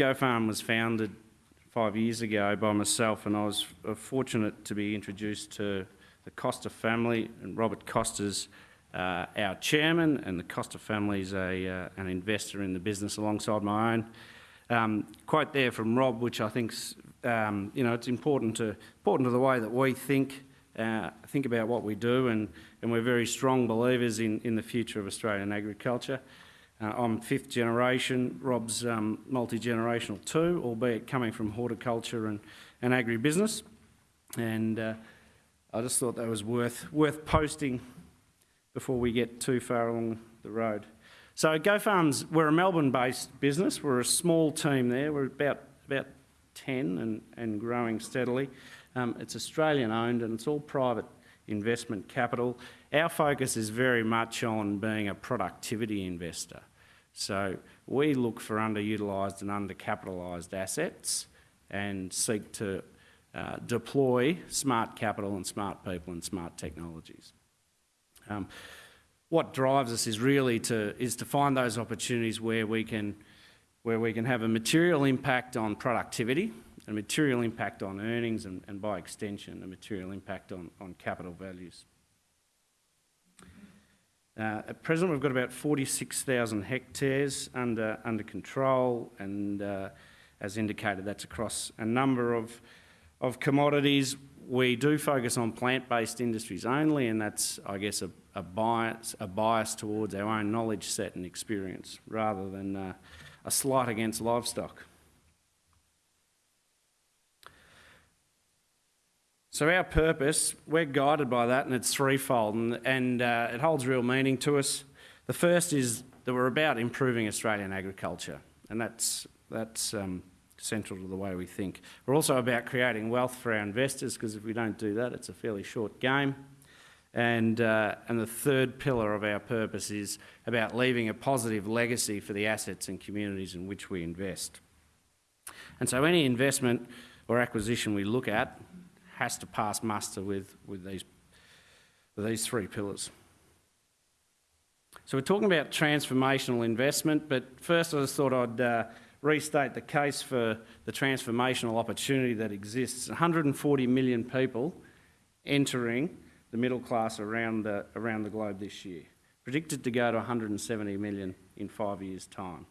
GoFarm was founded five years ago by myself, and I was fortunate to be introduced to the Costa family, and Robert Costa's uh, our chairman, and the Costa family is a, uh, an investor in the business alongside my own. Um, quote there from Rob, which I think um, you know it's important to important to the way that we think uh, think about what we do, and and we're very strong believers in in the future of Australian agriculture. Uh, I'm fifth generation. Rob's um, multi-generational too, albeit coming from horticulture and, and agribusiness. And uh, I just thought that was worth worth posting before we get too far along the road. So GoFarms, we're a Melbourne-based business. We're a small team there. We're about about 10 and, and growing steadily. Um, it's Australian-owned and it's all private investment capital. Our focus is very much on being a productivity investor. So we look for underutilised and undercapitalised assets and seek to uh, deploy smart capital and smart people and smart technologies. Um, what drives us is really to is to find those opportunities where we can where we can have a material impact on productivity, a material impact on earnings, and, and by extension, a material impact on, on capital values. Uh, at present, we've got about 46,000 hectares under, under control, and uh, as indicated, that's across a number of, of commodities. We do focus on plant-based industries only, and that's, I guess, a, a, bias, a bias towards our own knowledge set and experience, rather than uh, a slight against livestock. So our purpose, we're guided by that and it's threefold and, and uh, it holds real meaning to us. The first is that we're about improving Australian agriculture and that's, that's um, central to the way we think. We're also about creating wealth for our investors because if we don't do that, it's a fairly short game. And, uh, and the third pillar of our purpose is about leaving a positive legacy for the assets and communities in which we invest. And so any investment or acquisition we look at has to pass muster with, with, these, with these three pillars. So we're talking about transformational investment, but first I just thought I'd uh, restate the case for the transformational opportunity that exists. 140 million people entering the middle class around the, around the globe this year, predicted to go to 170 million in five years' time.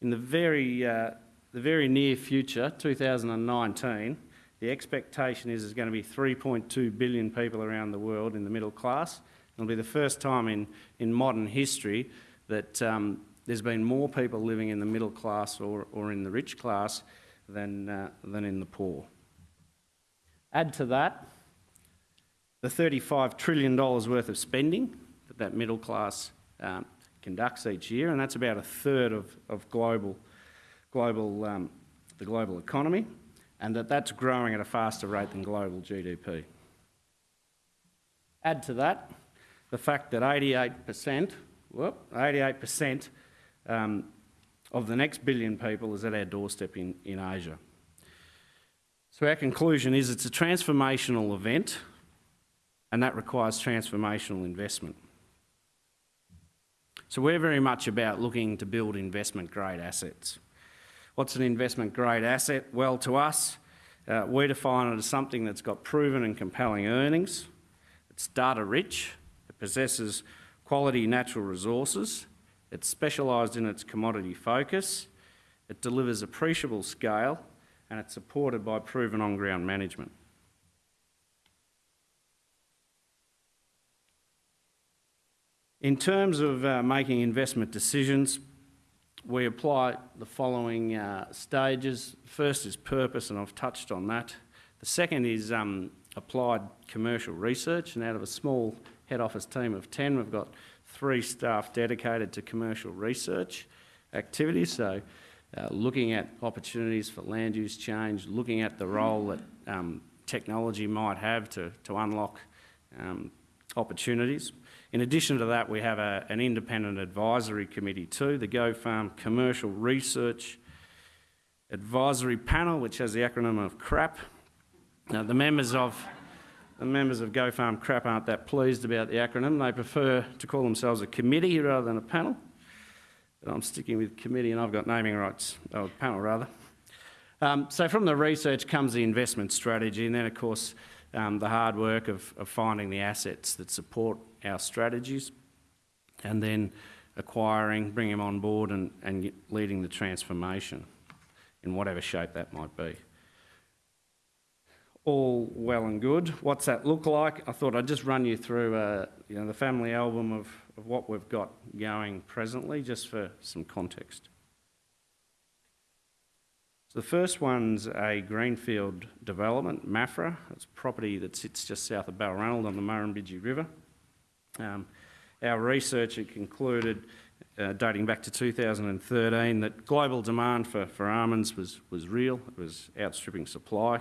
In the very, uh, the very near future, 2019, the expectation is there's going to be 3.2 billion people around the world in the middle class. It'll be the first time in, in modern history that um, there's been more people living in the middle class or, or in the rich class than, uh, than in the poor. Add to that the $35 trillion worth of spending that that middle class um, conducts each year, and that's about a third of, of global, global, um, the global economy and that that's growing at a faster rate than global GDP. Add to that the fact that 88%, whoop, 88% um, of the next billion people is at our doorstep in, in Asia. So our conclusion is it's a transformational event and that requires transformational investment. So we're very much about looking to build investment grade assets. What's an investment grade asset? Well, to us, uh, we define it as something that's got proven and compelling earnings, it's data rich, it possesses quality natural resources, it's specialised in its commodity focus, it delivers appreciable scale, and it's supported by proven on-ground management. In terms of uh, making investment decisions, we apply the following uh, stages. First is purpose, and I've touched on that. The second is um, applied commercial research, and out of a small head office team of 10, we've got three staff dedicated to commercial research activities. So uh, looking at opportunities for land use change, looking at the role that um, technology might have to, to unlock um, opportunities. In addition to that, we have a, an independent advisory committee too, the GoFarm Commercial Research Advisory Panel, which has the acronym of CRAP. Now, the members of the members of GoFarm CRAP aren't that pleased about the acronym. They prefer to call themselves a committee rather than a panel. but I'm sticking with committee and I've got naming rights, or panel rather. Um, so from the research comes the investment strategy and then of course um, the hard work of, of finding the assets that support our strategies and then acquiring, bringing them on board and, and leading the transformation in whatever shape that might be. All well and good. What's that look like? I thought I'd just run you through uh, you know, the family album of, of what we've got going presently, just for some context. So the first one's a greenfield development, Maffra. It's property that sits just south of Balranald on the Murrumbidgee River. Um, our research had concluded, uh, dating back to 2013, that global demand for, for almonds was, was real. It was outstripping supply.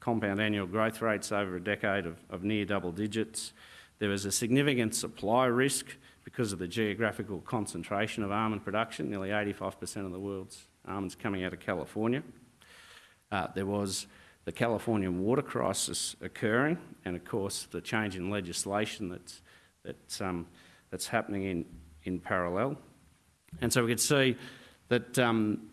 Compound annual growth rates over a decade of, of near double digits. There was a significant supply risk because of the geographical concentration of almond production. Nearly 85% of the world's almonds coming out of California. Uh, there was the Californian water crisis occurring, and of course the change in legislation that's, that's um, that's happening in, in parallel. And so we could see that um,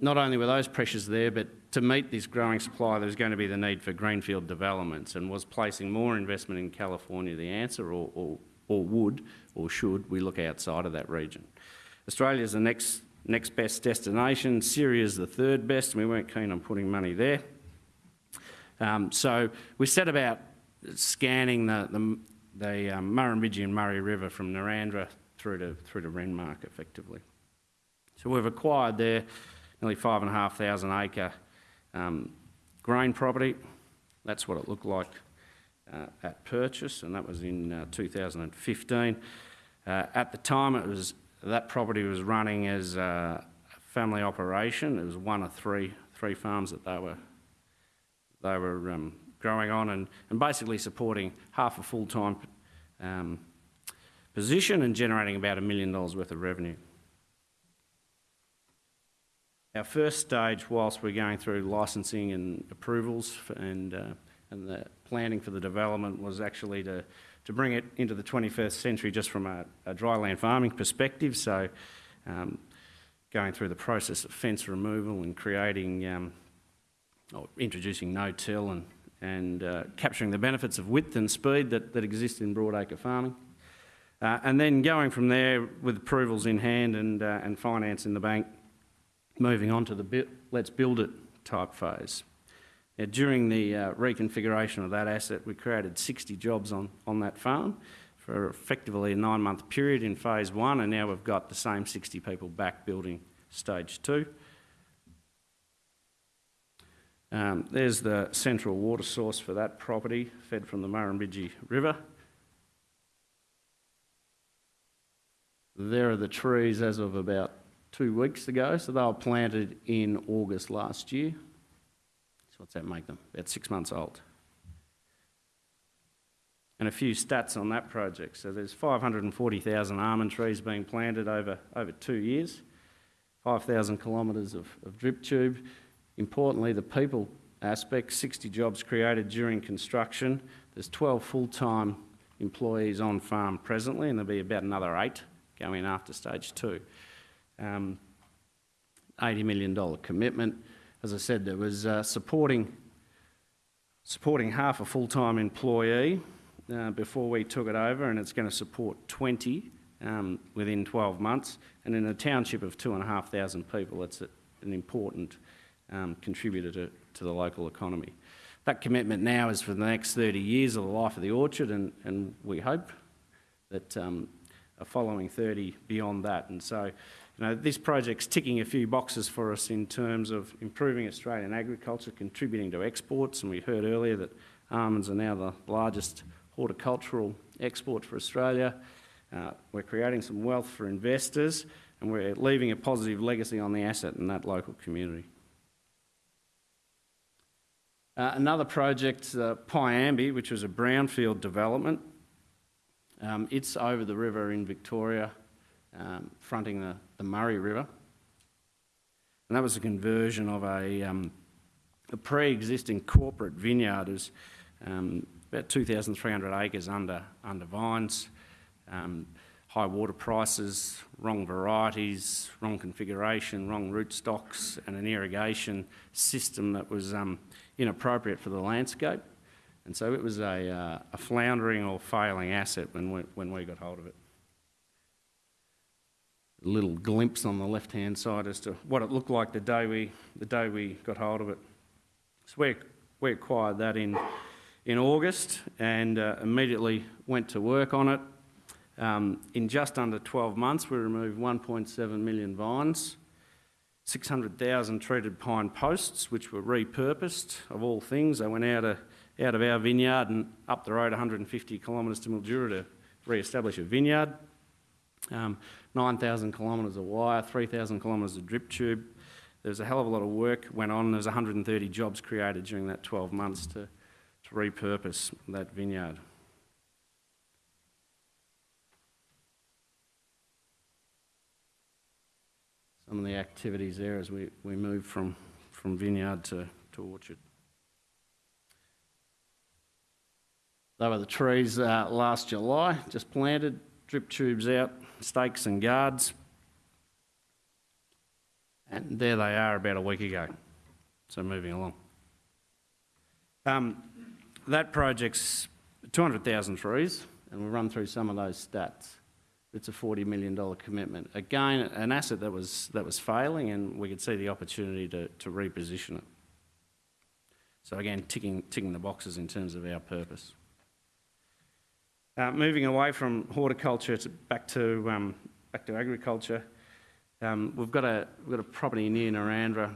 not only were those pressures there, but to meet this growing supply, there was going to be the need for greenfield developments and was placing more investment in California the answer, or, or, or would or should we look outside of that region? Australia is the next, next best destination, Syria is the third best, and we weren't keen on putting money there. Um, so we set about scanning the, the, the um, Murrumbidgee and Murray River from Narrandera through to, through to Renmark effectively. So we've acquired there nearly five and a half thousand acre um, grain property. That's what it looked like uh, at purchase, and that was in uh, 2015. Uh, at the time, it was that property was running as a family operation. It was one of three three farms that they were they were um, growing on and, and basically supporting half a full-time um, position and generating about a million dollars worth of revenue. Our first stage, whilst we're going through licensing and approvals and, uh, and the planning for the development, was actually to, to bring it into the 21st century just from a, a dryland farming perspective. So, um, going through the process of fence removal and creating, um, or introducing no-till and and uh, capturing the benefits of width and speed that, that exist in broadacre farming. Uh, and then going from there with approvals in hand and, uh, and finance in the bank, moving on to the let's build it type phase. Now, during the uh, reconfiguration of that asset, we created 60 jobs on, on that farm for effectively a nine month period in phase one, and now we've got the same 60 people back building stage two. Um, there's the central water source for that property, fed from the Murrumbidgee River. There are the trees as of about two weeks ago, so they were planted in August last year. So what's that make them? About six months old. And a few stats on that project. So there's 540,000 almond trees being planted over, over two years, 5,000 kilometres of, of drip tube, Importantly, the people aspect 60 jobs created during construction. There's 12 full time employees on farm presently, and there'll be about another eight going after stage two. Um, $80 million commitment. As I said, there was uh, supporting, supporting half a full time employee uh, before we took it over, and it's going to support 20 um, within 12 months. And in a township of 2,500 people, it's a, an important um, contributor to, to the local economy. That commitment now is for the next 30 years of the life of the orchard, and, and we hope that um, a following 30 beyond that. And so, you know, this project's ticking a few boxes for us in terms of improving Australian agriculture, contributing to exports, and we heard earlier that almonds are now the largest horticultural export for Australia. Uh, we're creating some wealth for investors, and we're leaving a positive legacy on the asset in that local community. Uh, another project, uh, Piambie, which was a brownfield development. Um, it's over the river in Victoria, um, fronting the, the, Murray River. And that was a conversion of a, um, a pre-existing corporate vineyard. It um, about 2,300 acres under, under vines, um, high water prices, wrong varieties, wrong configuration, wrong rootstocks, and an irrigation system that was um, inappropriate for the landscape. And so it was a, uh, a floundering or failing asset when we, when we got hold of it. Little glimpse on the left-hand side as to what it looked like the day we, the day we got hold of it. So we, we acquired that in, in August and uh, immediately went to work on it. Um, in just under 12 months, we removed 1.7 million vines, 600,000 treated pine posts, which were repurposed, of all things. They went out of, out of our vineyard and up the road 150 kilometres to Mildura to re-establish a vineyard. Um, 9,000 kilometres of wire, 3,000 kilometres of drip tube. There's a hell of a lot of work went on. There's 130 jobs created during that 12 months to, to repurpose that vineyard. Some of the activities there as we, we move from, from vineyard to, to orchard. They were the trees uh, last July, just planted, drip tubes out, stakes and guards. And there they are about a week ago. So moving along. Um, that project's 200,000 trees, and we'll run through some of those stats. It's a $40 million commitment. Again, an asset that was, that was failing, and we could see the opportunity to, to reposition it. So again, ticking, ticking the boxes in terms of our purpose. Uh, moving away from horticulture to back to um, back to agriculture, um, we've got a we've got a property near Narrandera,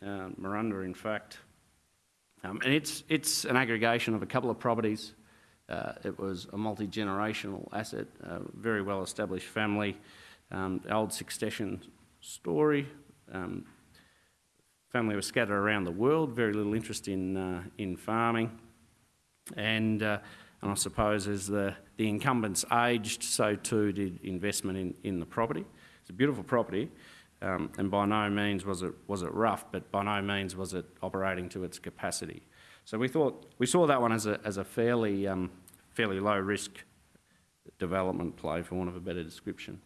uh, Morundah, in fact, um, and it's it's an aggregation of a couple of properties. Uh, it was a multi generational asset, a very well established family, um, old succession story. Um, family was scattered around the world, very little interest in uh, in farming, and uh, and I suppose as the, the incumbents aged, so too did investment in, in the property. It's a beautiful property, um, and by no means was it, was it rough, but by no means was it operating to its capacity. So we thought, we saw that one as a, as a fairly, um, fairly low risk development play, for want of a better description.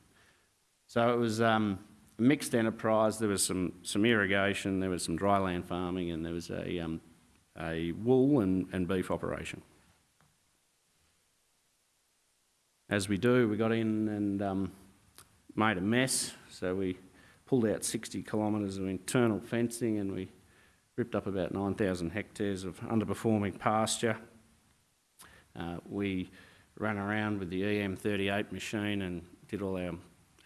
So it was um, a mixed enterprise. There was some, some irrigation, there was some dryland farming, and there was a, um, a wool and, and beef operation. As we do, we got in and um, made a mess. So we pulled out 60 kilometres of internal fencing and we ripped up about 9,000 hectares of underperforming pasture. Uh, we ran around with the EM38 machine and did all our,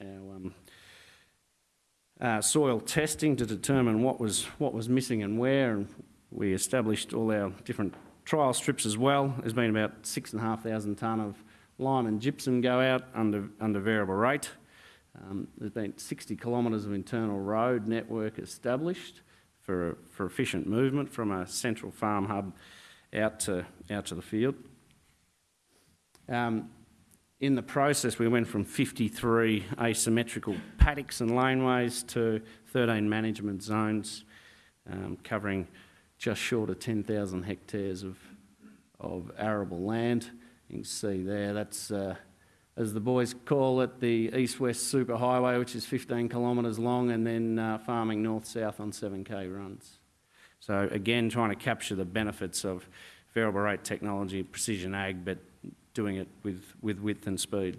our um, uh, soil testing to determine what was, what was missing and where. And we established all our different trial strips as well. There's been about 6,500 tonne of lime and gypsum go out under, under variable rate. Um, there's been 60 kilometres of internal road network established for, for efficient movement from a central farm hub out to, out to the field. Um, in the process, we went from 53 asymmetrical paddocks and laneways to 13 management zones um, covering just short of 10,000 hectares of, of arable land. You can see there, that's, uh, as the boys call it, the east-west superhighway, which is 15 kilometres long, and then uh, farming north-south on 7k runs. So again, trying to capture the benefits of variable rate technology, precision ag, but doing it with, with width and speed.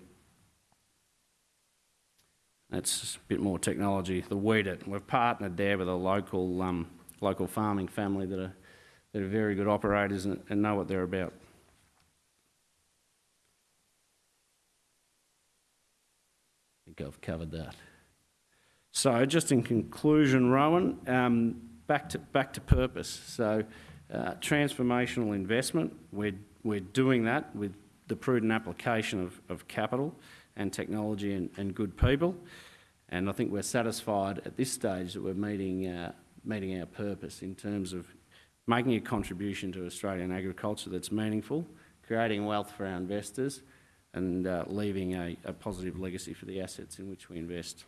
That's a bit more technology. The WEEDit. We've partnered there with a local, um, local farming family that are, that are very good operators and, and know what they're about. Think I've covered that. So just in conclusion, Rowan, um, back, to, back to purpose. So uh, transformational investment, we're, we're doing that with the prudent application of, of capital and technology and, and good people. And I think we're satisfied at this stage that we're meeting, uh, meeting our purpose in terms of making a contribution to Australian agriculture that's meaningful, creating wealth for our investors, and uh, leaving a, a positive legacy for the assets in which we invest.